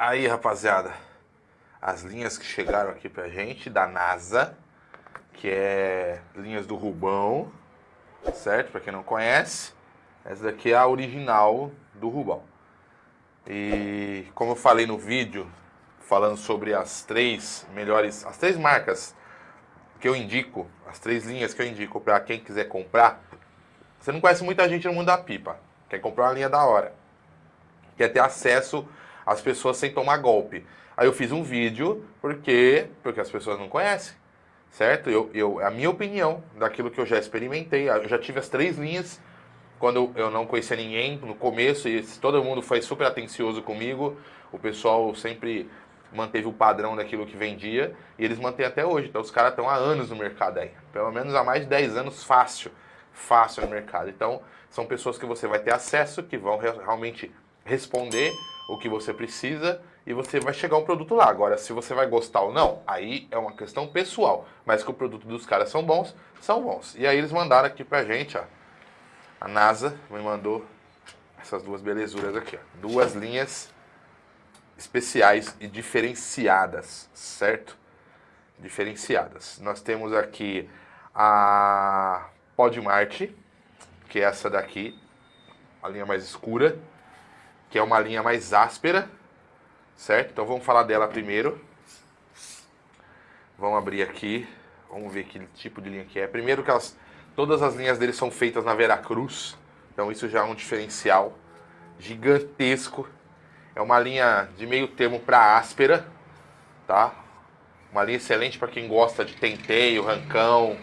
Aí, rapaziada, as linhas que chegaram aqui pra gente da NASA, que é linhas do Rubão, certo? Pra quem não conhece, essa daqui é a original do Rubão. E como eu falei no vídeo, falando sobre as três melhores, as três marcas que eu indico, as três linhas que eu indico para quem quiser comprar, você não conhece muita gente no mundo da pipa, quer comprar uma linha da hora, quer ter acesso às pessoas sem tomar golpe. Aí eu fiz um vídeo porque porque as pessoas não conhecem, certo? Eu, eu a minha opinião daquilo que eu já experimentei, eu já tive as três linhas quando eu não conhecia ninguém no começo e todo mundo foi super atencioso comigo, o pessoal sempre manteve o padrão daquilo que vendia e eles mantêm até hoje. Então os caras estão há anos no mercado aí, pelo menos há mais de 10 anos fácil, fácil no mercado. Então são pessoas que você vai ter acesso, que vão realmente responder o que você precisa e você vai chegar um produto lá. Agora, se você vai gostar ou não, aí é uma questão pessoal. Mas que o produto dos caras são bons, são bons. E aí eles mandaram aqui pra gente, ó, a NASA me mandou essas duas belezuras aqui, ó. Duas linhas especiais e diferenciadas, certo? Diferenciadas. Nós temos aqui a Podmart, que é essa daqui, a linha mais escura, que é uma linha mais áspera, certo? Então vamos falar dela primeiro. Vamos abrir aqui, vamos ver que tipo de linha que é. Primeiro que elas Todas as linhas dele são feitas na Veracruz, então isso já é um diferencial gigantesco. É uma linha de meio termo para áspera, tá? Uma linha excelente para quem gosta de tenteio, rancão.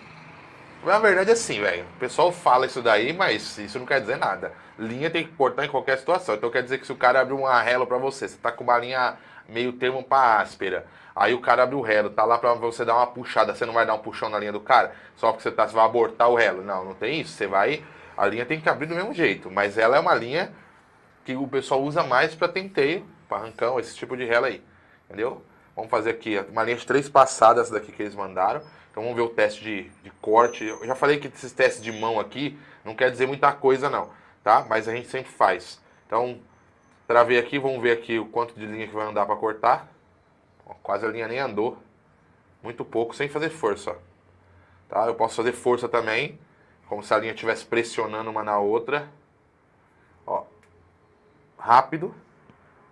Na verdade é assim, velho. O pessoal fala isso daí, mas isso não quer dizer nada. Linha tem que cortar em qualquer situação. Então quer dizer que se o cara abrir um arrelo para você, você tá com uma linha meio termo para áspera. Aí o cara abre o relo, tá lá para você dar uma puxada, você não vai dar um puxão na linha do cara, só porque você, tá, você vai abortar o relo. Não, não tem isso. Você vai, a linha tem que abrir do mesmo jeito, mas ela é uma linha que o pessoal usa mais para tenteio, para arrancão, esse tipo de relo aí. Entendeu? Vamos fazer aqui uma linha de três passadas daqui que eles mandaram. Então vamos ver o teste de, de corte. Eu já falei que esses testes de mão aqui não quer dizer muita coisa não, tá? Mas a gente sempre faz. Então Travei aqui, vamos ver aqui o quanto de linha que vai andar para cortar. Ó, quase a linha nem andou. Muito pouco, sem fazer força. Tá? Eu posso fazer força também, como se a linha estivesse pressionando uma na outra. Ó, rápido,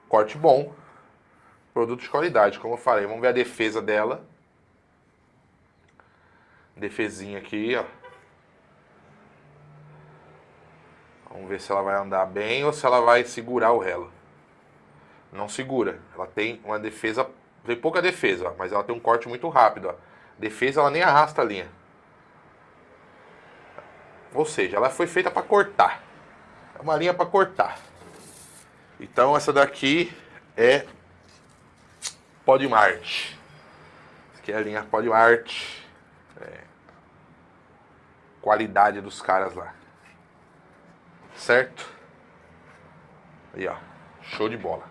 corte bom, produto de qualidade, como eu falei. Vamos ver a defesa dela. Defesinha aqui, ó. Vamos ver se ela vai andar bem ou se ela vai segurar o relo. Não segura. Ela tem uma defesa, tem pouca defesa, mas ela tem um corte muito rápido. Ó. Defesa ela nem arrasta a linha. Ou seja, ela foi feita para cortar. É uma linha para cortar. Então essa daqui é Podmart. Essa aqui é a linha Podmart. É. Qualidade dos caras lá. Certo? Aí, ó. Show de bola.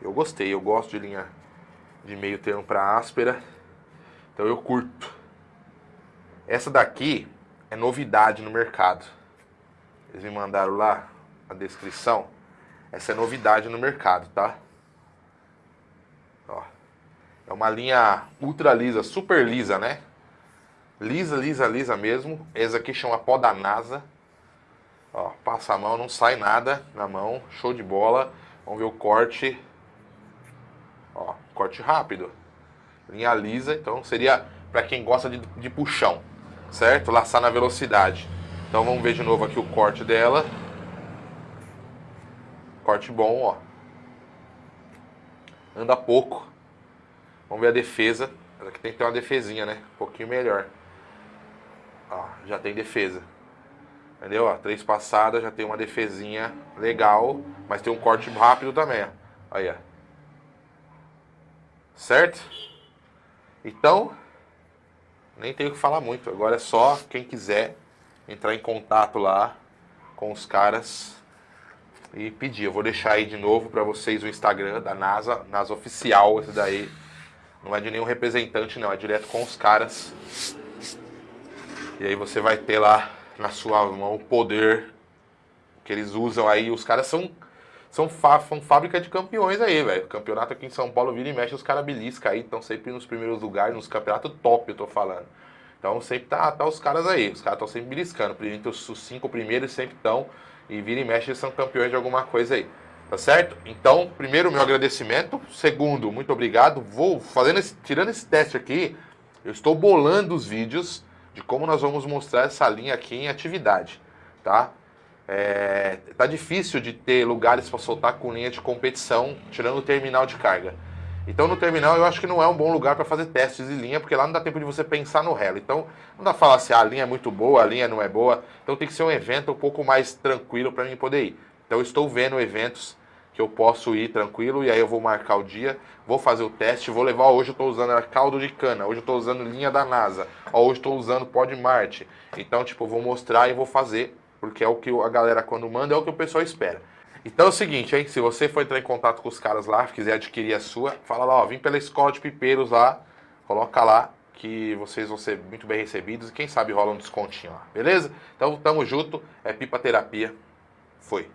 Eu gostei, eu gosto de linha de meio termo para áspera. Então eu curto. Essa daqui é novidade no mercado. Eles me mandaram lá a descrição. Essa é novidade no mercado, tá? Ó. É uma linha ultra lisa, super lisa, né? Lisa, lisa, lisa mesmo. Essa aqui chama pó da NASA. Ó, passa a mão, não sai nada na mão, show de bola. Vamos ver o corte. Ó, corte rápido. Linha lisa, então seria para quem gosta de, de puxão, certo? Laçar na velocidade. Então vamos ver de novo aqui o corte dela. Corte bom, ó. Anda pouco. Vamos ver a defesa. Ela aqui tem que ter uma defesinha, né? Um pouquinho melhor. Ó, já tem defesa. Entendeu? Ó, três passadas, já tem uma defesinha legal, mas tem um corte rápido também, ó. Aí, ó. Certo? Então, nem tenho que falar muito. Agora é só quem quiser entrar em contato lá com os caras e pedir. Eu vou deixar aí de novo para vocês o Instagram da NASA, NASA Oficial, esse daí. Não é de nenhum representante, não. É direto com os caras. E aí você vai ter lá na sua mão o poder que eles usam aí. Os caras são são, são fábrica de campeões aí, velho. Campeonato aqui em São Paulo vira e mexe, os caras beliscam aí, estão sempre nos primeiros lugares, nos campeonatos top, eu tô falando. Então sempre tá, tá os caras aí, os caras estão sempre beliscando. Entre os cinco primeiros sempre estão, e vira e mexe, são campeões de alguma coisa aí. Tá certo? Então, primeiro, meu agradecimento. Segundo, muito obrigado. Vou fazendo esse, tirando esse teste aqui, eu estou bolando os vídeos de como nós vamos mostrar essa linha aqui em atividade, tá? É, tá difícil de ter lugares para soltar com linha de competição, tirando o terminal de carga. Então no terminal eu acho que não é um bom lugar para fazer testes de linha, porque lá não dá tempo de você pensar no relo. Então não dá pra falar se assim, ah, a linha é muito boa, a linha não é boa. Então tem que ser um evento um pouco mais tranquilo para mim poder ir. Então estou vendo eventos que eu posso ir tranquilo e aí eu vou marcar o dia, vou fazer o teste, vou levar, hoje eu estou usando caldo de cana, hoje eu estou usando linha da NASA, hoje estou usando pó de Marte. Então, tipo, eu vou mostrar e vou fazer, porque é o que a galera quando manda, é o que o pessoal espera. Então é o seguinte, hein, se você for entrar em contato com os caras lá, quiser adquirir a sua, fala lá, ó, vim pela escola de pipeiros lá, coloca lá que vocês vão ser muito bem recebidos e quem sabe rola um descontinho lá, beleza? Então tamo junto, é Pipa Terapia, foi.